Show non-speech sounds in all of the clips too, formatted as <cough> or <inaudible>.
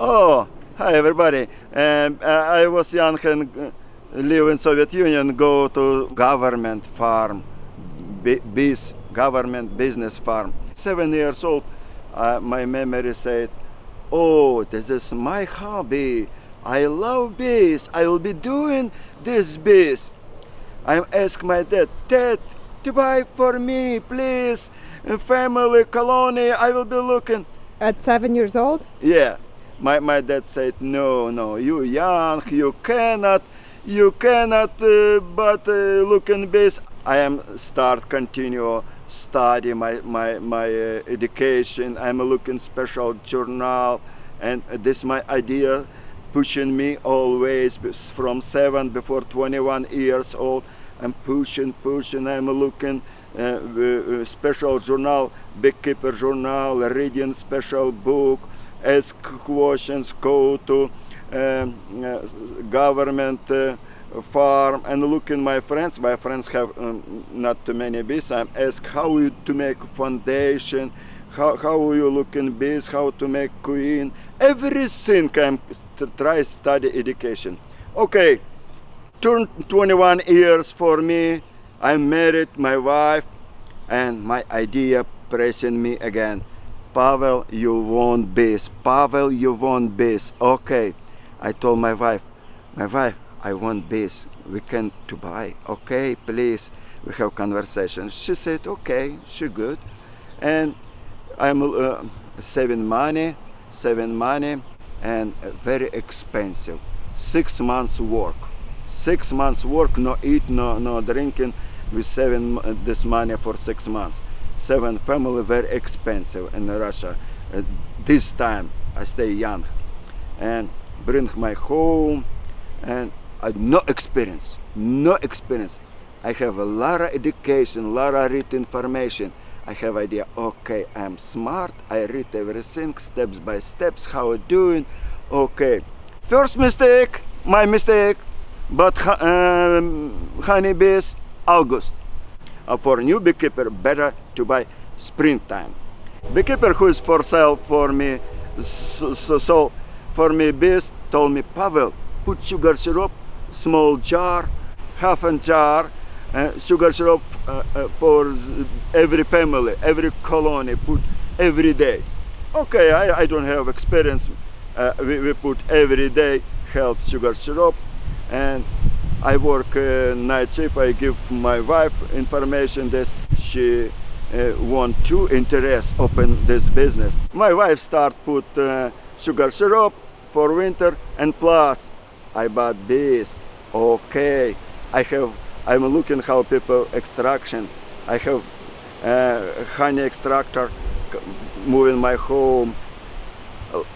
Oh, hi everybody. Um, uh, I was young and uh, live in Soviet Union, go to government farm, bi- bees, government business farm. Seven years old, uh, my memory said, oh, this is my hobby. I love bees. I will be doing this bees. I ask my dad, Dad, to buy for me, please, a family colony. I will be looking. At seven years old? Yeah, my, my dad said, no, no, you young, you cannot, you cannot, uh, but uh, look in this. I am start continue study my, my, my uh, education. I'm looking special journal and this my idea pushing me always from seven before 21 years old. I'm pushing, pushing, I'm looking uh, uh, special journal, beekeeper journal, reading special book, ask questions, go to um, uh, government uh, farm and look in my friends. My friends have um, not too many bees. I ask how you to make foundation, how, how you look in bees, how to make queen, everything I'm try study education. Okay, turn 21 years for me. I'm married, my wife, and my idea pressing me again. Pavel, you want bees. Pavel, you want bees. Okay, I told my wife, my wife, I want bees. We can to buy. Okay, please. We have conversation. She said, okay, she good. And I'm uh, saving money, saving money, and very expensive. Six months work. Six months work, no eat, no, no drinking. We saving this money for six months. Seven family, very expensive in Russia. Uh, this time I stay young and bring my home and I no experience, no experience. I have a lot of education, a lot of read information. I have idea, okay, I'm smart, I read everything steps by steps, how I doing, okay. First mistake, my mistake, but um, honeybees, August. Uh, for new beekeeper, better to buy springtime. Beekeeper who is for sale for me, so, so, for me bees, told me, Pavel, put sugar syrup, small jar, half a jar, uh, sugar syrup uh, uh, for every family, every colony, put every day. Okay, I, I don't have experience. We, we put every day health sugar syrup and I work night shift. I give my wife information that she uh, want to interest open this business. My wife start put uh, sugar syrup for winter and plus I bought this. Okay, I have I'm looking how people extraction. I have uh, honey extractor moving my home.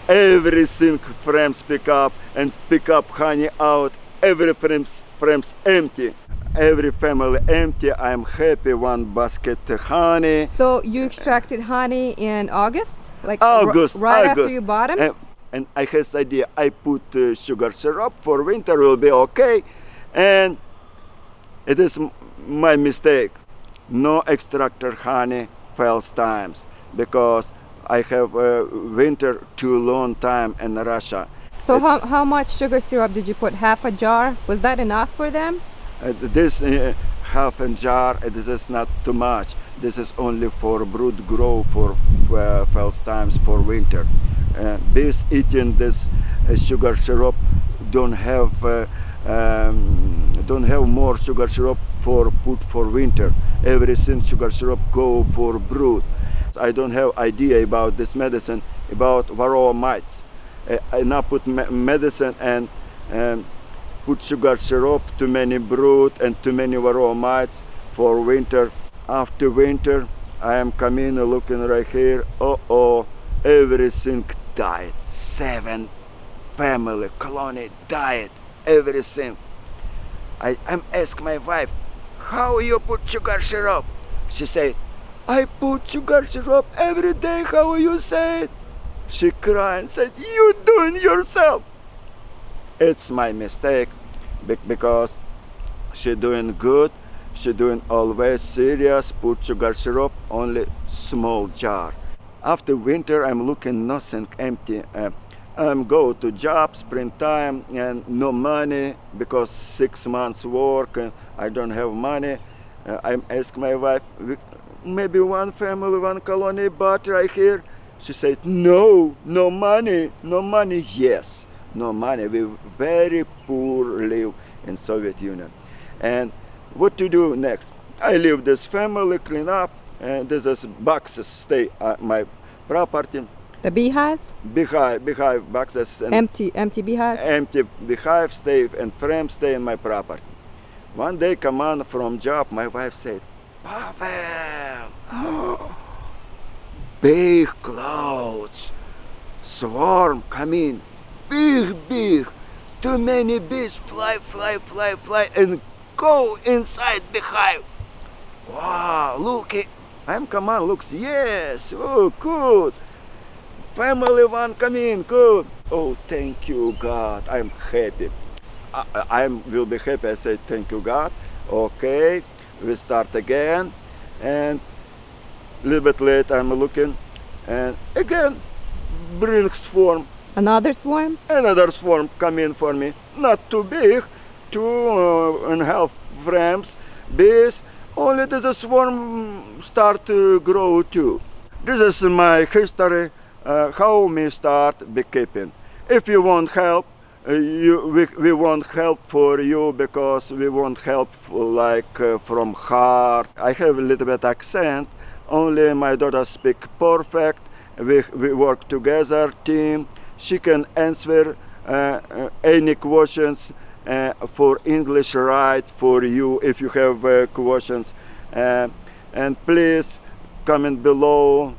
Everything frames pick up and pick up honey out. Every frames frames empty. Every family empty. I'm happy. One basket honey. So you extracted honey in August, like August, right August. after you bought them. And, and I had idea. I put uh, sugar syrup for winter will be okay, and it is my mistake. No extractor honey fails times because I have uh, winter too long time in Russia. so how, how much sugar syrup did you put? Half a jar? Was that enough for them? Uh, this uh, half a jar, uh, this is not too much. This is only for brood grow for uh, first times for winter. Uh, bees eating this uh, sugar syrup don't have uh, um, don't have more sugar syrup for put for winter. Everything sugar syrup go for brood. I don't have idea about this medicine about varroa mites. I now put me medicine and um, put sugar syrup too many brood and too many varroa mites for winter. After winter, I am coming looking right here. Oh oh, everything died. Seven family colony died. Everything. I am ask my wife, how you put sugar syrup? She said, I put sugar syrup every day. How you say? She cried and said, you doing yourself. It's my mistake because she doing good. She doing always serious. Put sugar syrup only small jar. After winter, I'm looking nothing empty. Uh, I'm go to job springtime and no money because six months work and I don't have money. Uh, I ask my wife, maybe one family, one colony, but right here. She said, no, no money, no money. Yes, no money. We very poor live in Soviet Union. And what to do next? I leave this family, clean up, and this is boxes stay at my property. The beehives? Beehive, beehive boxes Empty, empty beehive? empty beehive stay and frame stay in my property. One day come on from job, my wife said, Pavel, <gasps> big clouds, swarm come in, big, big, too many bees fly, fly, fly, fly, and go inside beehive. Wow, look. I'm come on, looks, yes, oh, good. Family one come in, good. Oh, thank you, God. I'm happy. I, I will be happy. I say thank you, God. Okay, we start again, and a little bit late I'm looking, and again brings swarm. Another swarm? Another swarm come in for me. Not too big, two uh, and a half frames bees. Only the swarm start to grow too. This is my history. Uh, how me start beekeeping. If you want help, uh, you, we, we want help for you because we want help f- like uh, from heart. I have a little bit accent. Only my daughter speak perfect. We, we work together, team. She can answer uh, uh, any questions uh, for English right for you if you have questions. And please comment below